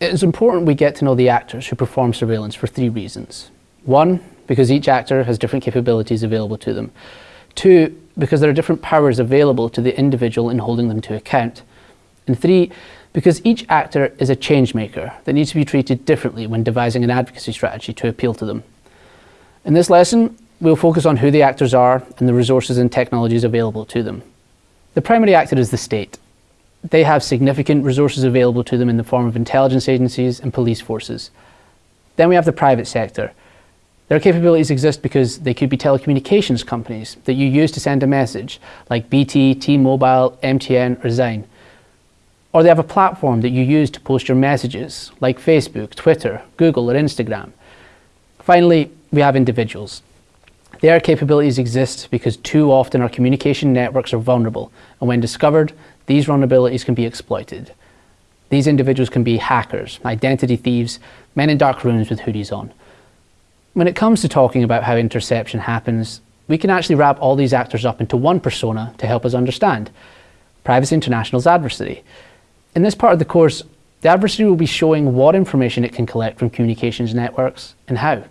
It is important we get to know the actors who perform surveillance for three reasons. One, because each actor has different capabilities available to them. Two, because there are different powers available to the individual in holding them to account. And three, because each actor is a change maker that needs to be treated differently when devising an advocacy strategy to appeal to them. In this lesson, we'll focus on who the actors are and the resources and technologies available to them. The primary actor is the state. They have significant resources available to them in the form of intelligence agencies and police forces. Then we have the private sector. Their capabilities exist because they could be telecommunications companies that you use to send a message, like BT, T-Mobile, MTN or Zain. Or they have a platform that you use to post your messages, like Facebook, Twitter, Google or Instagram. Finally, we have individuals. Their capabilities exist because too often our communication networks are vulnerable, and when discovered, these vulnerabilities can be exploited. These individuals can be hackers, identity thieves, men in dark rooms with hoodies on. When it comes to talking about how interception happens, we can actually wrap all these actors up into one persona to help us understand. Privacy International's adversary. In this part of the course, the adversary will be showing what information it can collect from communications networks and how.